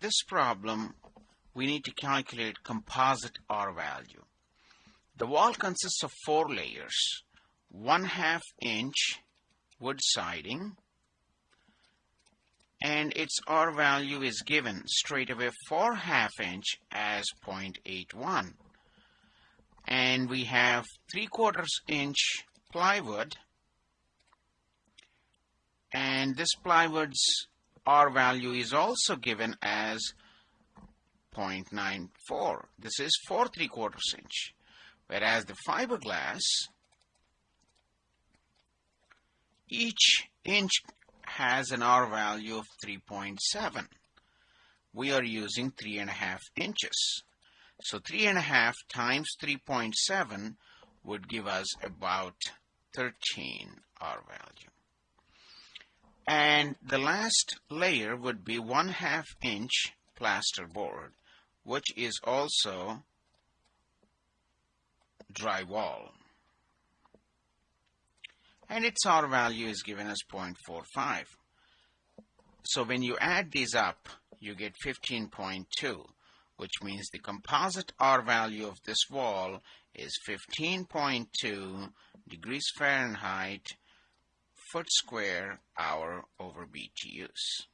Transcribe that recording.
this problem, we need to calculate composite R value. The wall consists of four layers, one half inch wood siding, and its R value is given straight away for half inch as 0.81. And we have 3 quarters inch plywood, and this plywood's R value is also given as 0.94. This is for 3 quarters inch. Whereas the fiberglass, each inch has an R value of 3.7. We are using 3.5 inches. So 3.5 times 3.7 would give us about 13 R value and the last layer would be one half inch plasterboard which is also drywall. And its R value is given as 0.45 so when you add these up you get 15.2 which means the composite R value of this wall is 15.2 degrees Fahrenheit foot square hour over BTUs.